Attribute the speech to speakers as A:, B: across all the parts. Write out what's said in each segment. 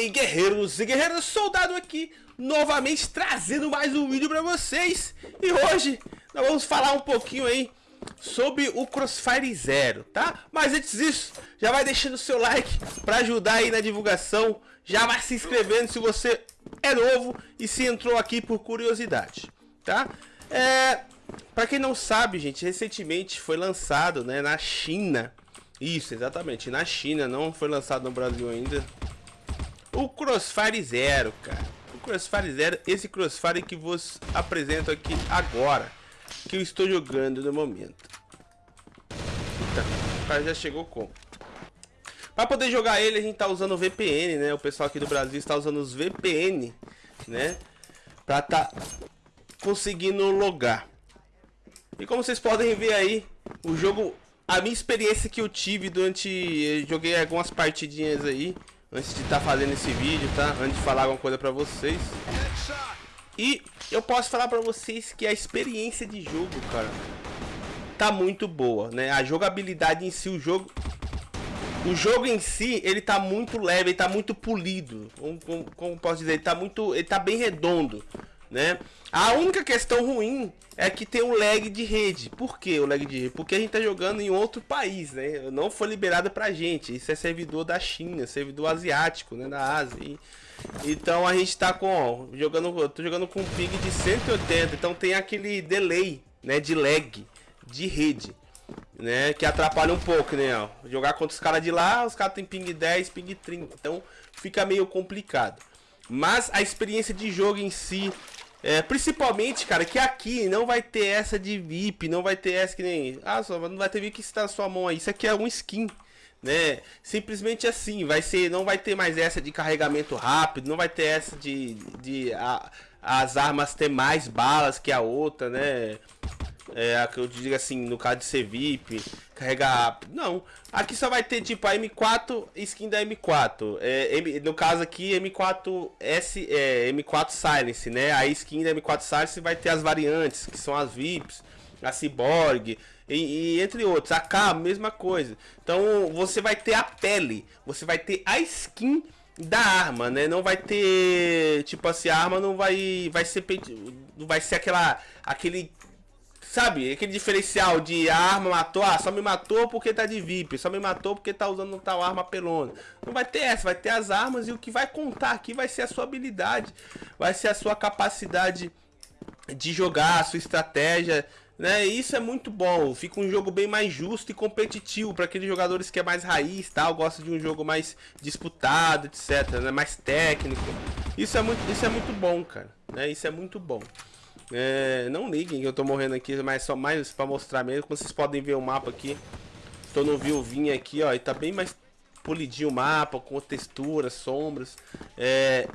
A: aí guerreiros e guerreiras, soldado aqui novamente trazendo mais um vídeo pra vocês E hoje nós vamos falar um pouquinho aí sobre o Crossfire Zero, tá? Mas antes disso, já vai deixando o seu like pra ajudar aí na divulgação Já vai se inscrevendo se você é novo e se entrou aqui por curiosidade, tá? É, pra quem não sabe, gente, recentemente foi lançado né, na China Isso, exatamente, na China, não foi lançado no Brasil ainda o Crossfire Zero, cara. O Crossfire Zero, esse Crossfire que vos apresento aqui agora. Que eu estou jogando no momento. Eita, o cara já chegou com. Para poder jogar ele, a gente tá usando VPN, né? O pessoal aqui do Brasil está usando os VPN, né? Pra tá conseguindo logar. E como vocês podem ver aí, o jogo... A minha experiência que eu tive durante... joguei algumas partidinhas aí antes de estar tá fazendo esse vídeo, tá? Antes de falar alguma coisa pra vocês. E eu posso falar pra vocês que a experiência de jogo, cara, tá muito boa, né? A jogabilidade em si, o jogo... O jogo em si, ele tá muito leve, ele tá muito polido. Como, como, como posso dizer, ele tá muito... Ele tá bem redondo, né? A única questão ruim é que tem um lag de rede. Por que o lag de rede? Porque a gente tá jogando em outro país, né? Não foi liberado pra gente. Isso é servidor da China, servidor asiático, né? Da Ásia. E, então a gente tá com, ó, jogando, eu tô jogando com um ping de 180, então tem aquele delay, né, de lag de rede, né, que atrapalha um pouco, né, ó. Jogar contra os caras de lá, os caras tem ping 10, ping 30, então fica meio complicado. Mas a experiência de jogo em si é, principalmente, cara, que aqui não vai ter essa de VIP, não vai ter essa que nem... Ah, só não vai ter VIP que está na sua mão aí. Isso aqui é um skin, né? Simplesmente assim, vai ser... Não vai ter mais essa de carregamento rápido, não vai ter essa de... de a, as armas ter mais balas que a outra, né? É, que eu digo assim, no caso de ser VIP, carregar. Não, aqui só vai ter tipo a M4 skin da M4. É, M, no caso aqui, M4S, é, M4 Silence, né? A skin da M4 Silence vai ter as variantes, que são as VIPs, a Cyborg, e, e, entre outros. A K, mesma coisa. Então você vai ter a pele, você vai ter a skin da arma, né? Não vai ter, tipo assim, a arma não vai vai ser não vai ser aquela aquele Sabe, aquele diferencial de arma matou, ah, só me matou porque tá de VIP, só me matou porque tá usando tal arma pelona. Não vai ter essa, vai ter as armas e o que vai contar aqui vai ser a sua habilidade, vai ser a sua capacidade de jogar, a sua estratégia, né? Isso é muito bom, fica um jogo bem mais justo e competitivo para aqueles jogadores que é mais raiz, tal, gosta de um jogo mais disputado, etc, né? Mais técnico. Isso é muito, isso é muito bom, cara, né? Isso é muito bom. É, não liguem que eu tô morrendo aqui, mas só mais pra mostrar mesmo. Como vocês podem ver o mapa aqui. Estou no viuvinho aqui, ó. E tá bem mais polidinho o mapa, com texturas, sombras. É,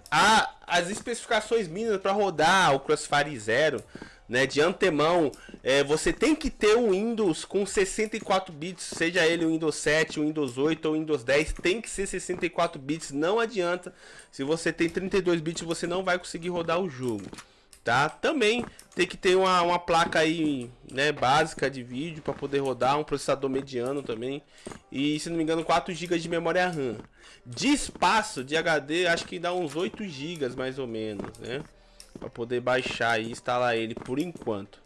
A: as especificações mínimas para rodar o Crossfire Zero. Né, de antemão, é, você tem que ter um Windows com 64 bits, seja ele o Windows 7, o Windows 8 ou o Windows 10, tem que ser 64 bits, não adianta. Se você tem 32 bits, você não vai conseguir rodar o jogo tá? Também tem que ter uma, uma placa aí, né, básica de vídeo para poder rodar, um processador mediano também. E, se não me engano, 4 GB de memória RAM. De espaço de HD, acho que dá uns 8 GB mais ou menos, né? Para poder baixar e instalar ele por enquanto.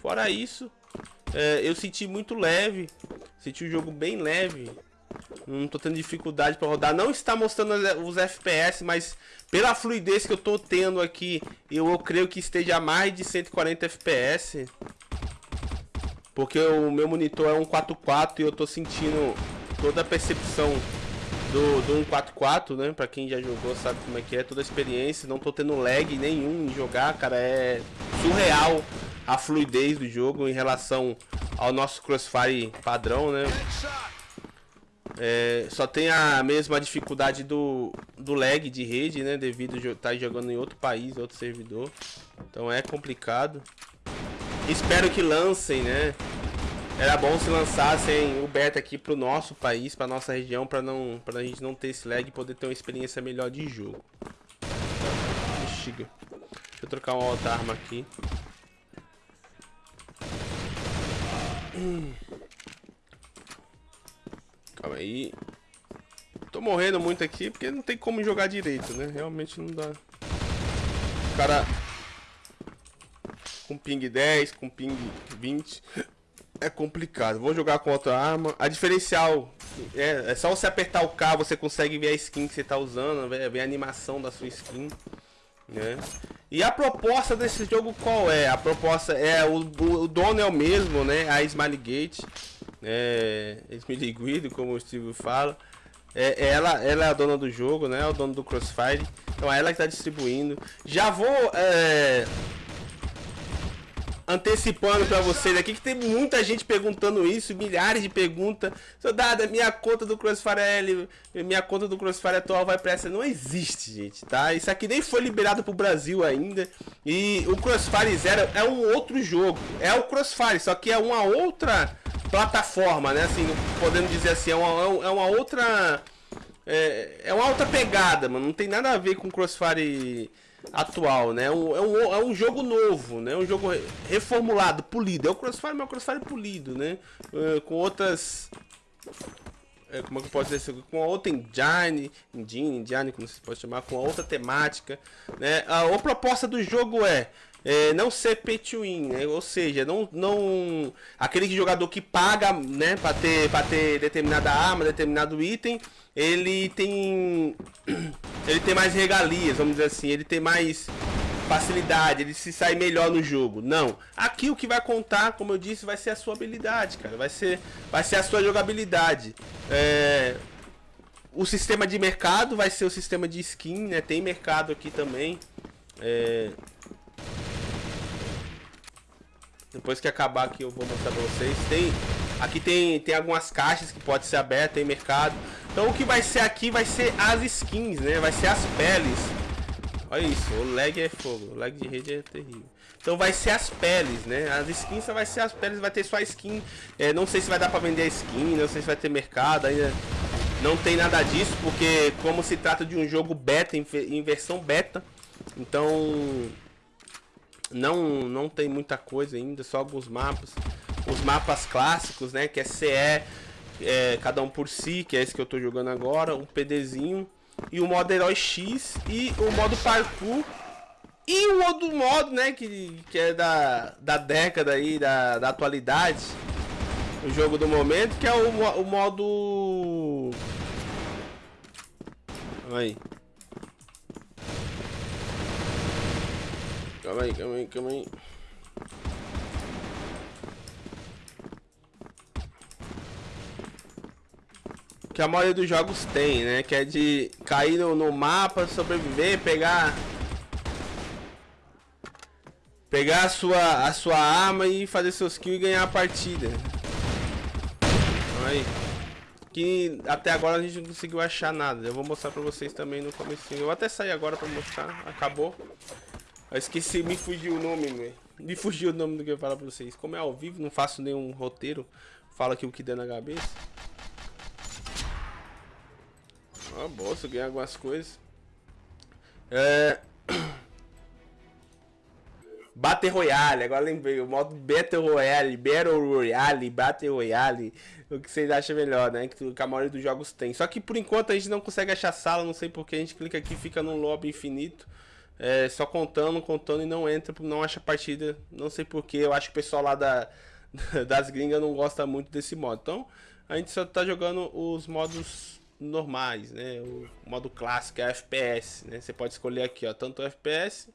A: Fora isso, é, eu senti muito leve, senti o jogo bem leve. Não tô tendo dificuldade para rodar. Não está mostrando os FPS, mas pela fluidez que eu tô tendo aqui, eu, eu creio que esteja a mais de 140 FPS. Porque o meu monitor é um 4.4 e eu tô sentindo toda a percepção do, do 144, né? Pra quem já jogou sabe como é que é, toda a experiência. Não tô tendo lag nenhum em jogar, cara. É surreal a fluidez do jogo em relação ao nosso Crossfire padrão, né? É, só tem a mesma dificuldade do, do lag de rede, né? Devido a estar tá jogando em outro país, outro servidor. Então é complicado. Espero que lancem, né? Era bom se lançassem o beta aqui pro nosso país, pra nossa região, pra, não, pra gente não ter esse lag e poder ter uma experiência melhor de jogo. Deixa eu trocar uma outra arma aqui. Hum. Aí. Tô morrendo muito aqui porque não tem como jogar direito, né? Realmente não dá. O cara com ping 10, com ping 20 é complicado. Vou jogar com outra arma. A diferencial é, é só você apertar o K, você consegue ver a skin que você tá usando, ver, a animação da sua skin. Né? E a proposta desse jogo qual é? A proposta é o, o, dono é o mesmo, né? A Smilegate, é, Smiley Guido, como o Steve fala. É, ela, ela é a dona do jogo, né? É o dono do Crossfire. Então é ela que está distribuindo. Já vou é, antecipando para vocês aqui que tem muita gente perguntando isso, milhares de perguntas. Soldado, minha conta do Crossfire, minha conta do Crossfire atual vai para essa. Não existe, gente, tá? Isso aqui nem foi liberado pro Brasil ainda. E o Crossfire Zero é um outro jogo. É o Crossfire, só que é uma outra plataforma, né? Assim, podendo dizer assim, é uma, é uma outra. É, é uma outra pegada, mano. Não tem nada a ver com Crossfire atual, né? É um, é, um, é um jogo novo, né? Um jogo reformulado, polido. É o Crossfire, mas é o Crossfire polido, né? Uh, com outras... É, como é que eu posso dizer Com outra engine, engine, engine, como você pode chamar, com outra temática, né? A, a proposta do jogo é é, não ser pay to win, né? ou seja, não, não aquele jogador que paga, né, para ter, ter determinada arma, determinado item, ele tem ele tem mais regalias, vamos dizer assim, ele tem mais facilidade, ele se sai melhor no jogo. Não, aqui o que vai contar, como eu disse, vai ser a sua habilidade, cara, vai ser vai ser a sua jogabilidade. É, o sistema de mercado vai ser o sistema de skin, né? Tem mercado aqui também. É, depois que acabar aqui eu vou mostrar pra vocês. Tem, aqui tem, tem algumas caixas que pode ser aberta, tem mercado. Então o que vai ser aqui vai ser as skins, né? Vai ser as peles. Olha isso, o lag é fogo, o lag de rede é terrível. Então vai ser as peles, né? As skins só vai ser as peles, vai ter só a skin. É, não sei se vai dar pra vender a skin, não sei se vai ter mercado ainda. Não tem nada disso, porque como se trata de um jogo beta, em versão beta, então não, não tem muita coisa ainda, só alguns mapas. Os mapas clássicos, né? Que é CE, é, cada um por si, que é esse que eu tô jogando agora. Um PDzinho. E o modo Herói X. E o modo Parkour. E o outro modo, né? Que, que é da, da década aí, da, da atualidade. O jogo do momento, que é o, o modo... Aí. Calma aí, calma aí, calma aí. Que a maioria dos jogos tem, né? Que é de cair no, no mapa, sobreviver, pegar... Pegar a sua, a sua arma e fazer seus kills e ganhar a partida. Aí. Que até agora a gente não conseguiu achar nada. Eu vou mostrar pra vocês também no começo. Eu vou até sair agora pra mostrar. Acabou. Eu esqueci, me fugiu o nome, velho. Me fugiu o nome do que eu falar pra vocês. Como é ao vivo, não faço nenhum roteiro. Fala aqui o que der na cabeça. Ah, bolsa, ganhar algumas coisas. É... Battle Royale, agora lembrei, o modo Battle Royale, Battle Royale, Battle Royale, o que vocês acham melhor, né? Que a maioria dos jogos tem. Só que por enquanto a gente não consegue achar sala, não sei porque a gente clica aqui fica num lobby infinito é, só contando, contando e não entra, não acha partida. Não sei porquê, eu acho que o pessoal lá da, das gringas não gosta muito desse modo. Então, a gente só tá jogando os modos normais, né? O modo clássico é FPS, né? Você pode escolher aqui, ó, tanto FPS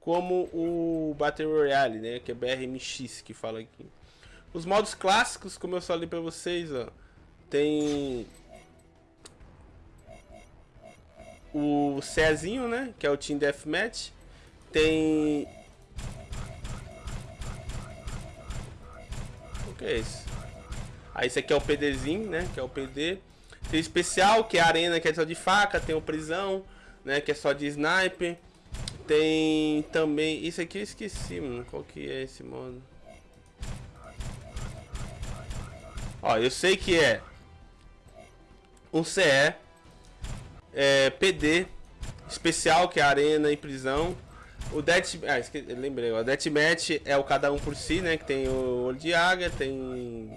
A: como o Battle Royale, né? Que é BRMX que fala aqui. Os modos clássicos, como eu falei pra vocês, ó, tem o Cezinho, né? Que é o Team Deathmatch. Tem... O que é isso? Aí esse aqui é o PDzinho, né? Que é o PD. Tem especial, que é a arena, que é só de faca. Tem o prisão, né? Que é só de sniper. Tem também... Isso aqui eu esqueci, mano. Qual que é esse modo? Ó, eu sei que é um CE é, PD especial, que é arena e prisão. O Death... Ah, lembrei. O Deathmatch é o cada um por si, né? Que tem o Olho de Águia, tem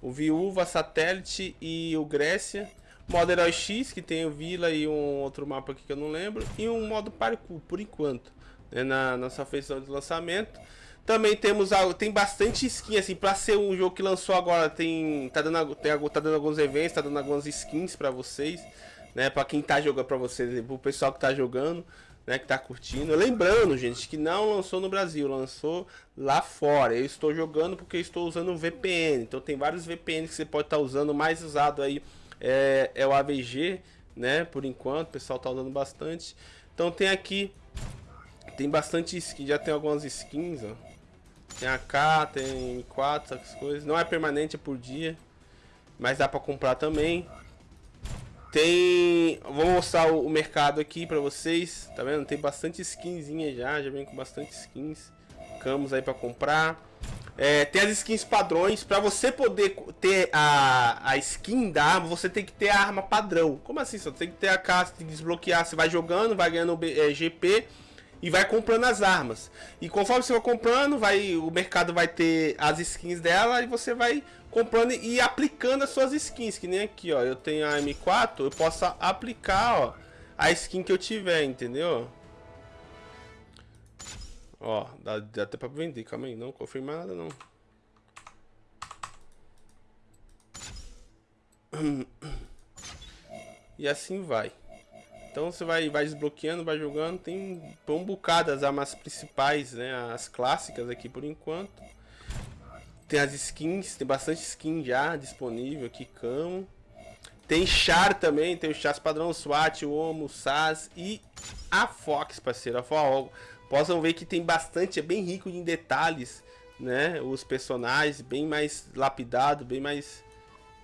A: o Viúva, Satélite e o Grécia. Modo Herói X, que tem o Vila e um outro mapa aqui que eu não lembro. E um modo Parkour, por enquanto, né, na nossa feição de lançamento. Também temos algo, tem bastante skin, assim, pra ser um jogo que lançou agora, tem, tá dando, tem, tá dando alguns eventos, tá dando algumas skins pra vocês, né, pra quem tá jogando, pra vocês, pro pessoal que tá jogando, né, que tá curtindo. Lembrando, gente, que não lançou no Brasil, lançou lá fora. Eu estou jogando porque estou usando um VPN, então tem vários VPNs que você pode estar tá usando, mais usado aí é, é o AVG, né, por enquanto, o pessoal tá usando bastante. Então tem aqui, tem bastante skin, já tem algumas skins, ó. Tem AK, tem M4, essas coisas. Não é permanente, é por dia. Mas dá pra comprar também. Tem... Vou mostrar o mercado aqui pra vocês. Tá vendo? Tem bastante skinzinha já. Já vem com bastante skins. Camos aí pra comprar. É, tem as skins padrões. Pra você poder ter a, a skin da arma, você tem que ter a arma padrão. Como assim? Você tem que ter a casa, tem que desbloquear. Você vai jogando, vai ganhando é, GP e vai comprando as armas. E conforme você vai comprando, vai o mercado vai ter as skins dela e você vai comprando e aplicando as suas skins, que nem aqui, ó, eu tenho a M4, eu posso aplicar, ó, a skin que eu tiver, entendeu? Ó, dá, dá até pra vender, calma aí, não confirma nada não. E assim vai. Então você vai, vai desbloqueando, vai jogando. Tem um bocado as armas principais, né? As clássicas aqui por enquanto. Tem as skins, tem bastante skin já disponível aqui, camo. Tem char também, tem o char padrão SWAT, o SAS e a Fox, parceiro. A Fox. Possam ver que tem bastante, é bem rico em detalhes, né? Os personagens, bem mais lapidado, bem mais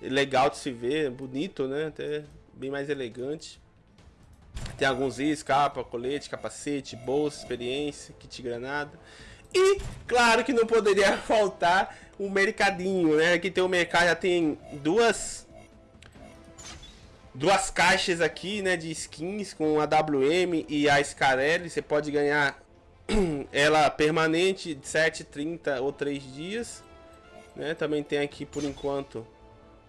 A: legal de se ver, bonito, né? Até bem mais elegante. Tem alguns itens, capa, colete, capacete, bolsa, experiência, kit granada. E, claro que não poderia faltar o mercadinho, né? Aqui tem o mercado, já tem duas duas caixas aqui, né, de skins com a WM e a Scarelli. Você pode ganhar ela permanente de 7, 30 ou 3 dias. Né? Também tem aqui, por enquanto,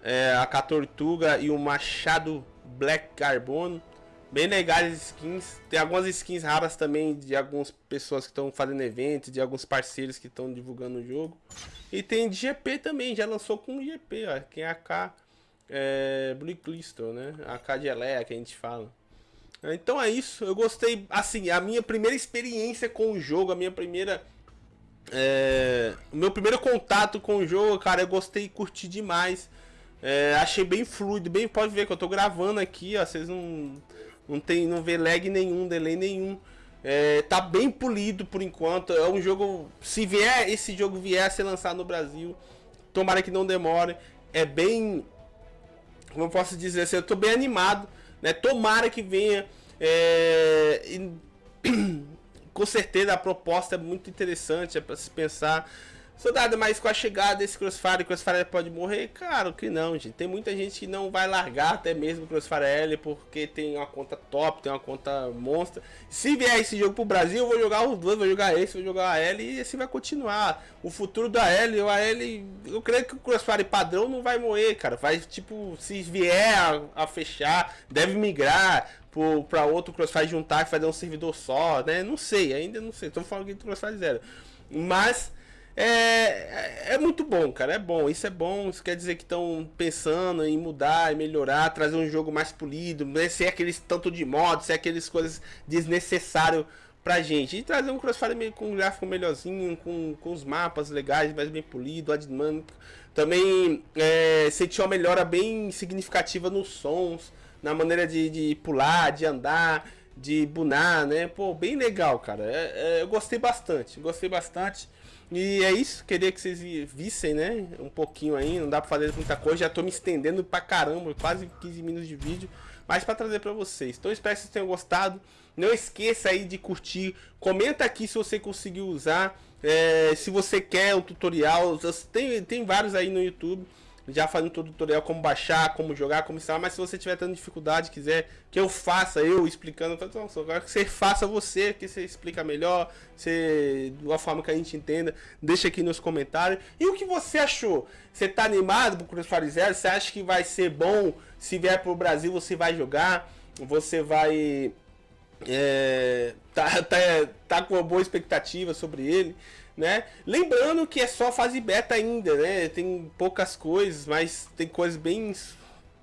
A: é, a Catortuga e o Machado Black Carbono. Bem legais as skins. Tem algumas skins raras também de algumas pessoas que estão fazendo eventos, de alguns parceiros que estão divulgando o jogo. E tem de GP também, já lançou com GP, ó. Quem é AK é, Blue Crystal, né? AK de Elea que a gente fala. Então é isso, eu gostei, assim, a minha primeira experiência com o jogo, a minha primeira... É, o meu primeiro contato com o jogo, cara, eu gostei e curti demais. É, achei bem fluido, bem, pode ver que eu tô gravando aqui, ó, vocês não não tem, não vê lag nenhum, delay nenhum. É, tá bem polido por enquanto. É um jogo. Se vier esse jogo vier a ser lançado no Brasil, tomara que não demore. É bem. Como eu posso dizer assim, eu tô bem animado. Né? Tomara que venha. É, e, com certeza a proposta é muito interessante, é para se pensar. Soldado, mas com a chegada desse Crossfire, Crossfire pode morrer? Claro que não, gente. Tem muita gente que não vai largar até mesmo o Crossfire L porque tem uma conta top, tem uma conta monstra. Se vier esse jogo pro Brasil, eu vou jogar os dois, vou jogar esse, vou jogar a L e assim vai continuar. O futuro da L, a L, eu creio que o Crossfire padrão não vai morrer, cara. Vai, tipo, se vier a, a fechar, deve migrar para outro Crossfire juntar e fazer um servidor só, né? Não sei, ainda não sei. Tô falando aqui do Crossfire Zero. Mas é, é, é muito bom, cara. É bom. Isso é bom. Isso quer dizer que estão pensando em mudar, em melhorar, trazer um jogo mais polido, né? sem aqueles tanto de modos, sem aquelas coisas desnecessárias pra gente. E trazer um Crossfire com um gráfico melhorzinho, com, com os mapas legais, mais bem polido, a dinâmica. Também é, sentir uma melhora bem significativa nos sons, na maneira de, de pular, de andar, de bunar, né? Pô, bem legal, cara. É, é, eu gostei bastante, gostei bastante. E é isso, queria que vocês vissem, né? Um pouquinho aí, não dá pra fazer muita coisa, já tô me estendendo pra caramba, quase 15 minutos de vídeo, mas pra trazer pra vocês. Então espero que vocês tenham gostado. Não esqueça aí de curtir, comenta aqui se você conseguiu usar, é, se você quer um tutorial, tem, tem vários aí no YouTube já fazendo todo o tutorial como baixar, como jogar, como instalar, mas se você tiver tendo dificuldade, quiser que eu faça, eu explicando, então, eu quero que você faça você, que você explica melhor, você, de uma forma que a gente entenda, deixa aqui nos comentários. E o que você achou? Você tá animado pro Crossfire Zero? Você acha que vai ser bom? Se vier pro Brasil, você vai jogar, você vai é, tá, tá, tá com uma boa expectativa sobre ele, né? Lembrando que é só fase beta ainda, né? Tem poucas coisas, mas tem coisas bem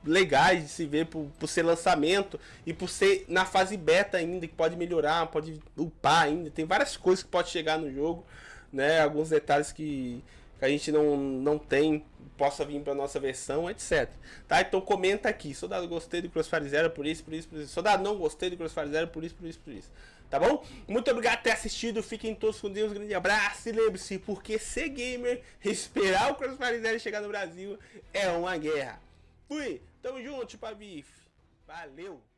A: legais de se ver por, por ser lançamento e por ser na fase beta ainda, que pode melhorar, pode upar ainda. Tem várias coisas que pode chegar no jogo, né? Alguns detalhes que, que a gente não, não tem possa vir para nossa versão, etc. Tá? Então comenta aqui. Soldado, gostei do Crossfire Zero por isso, por isso, por isso. Soldado, não gostei do Crossfire Zero por isso, por isso, por isso. Tá bom? Muito obrigado por ter assistido. Fiquem todos com Deus. Um grande abraço. E lembre-se, porque ser gamer, esperar o Crossfire chegar no Brasil é uma guerra. Fui. Tamo junto, Chupa Valeu.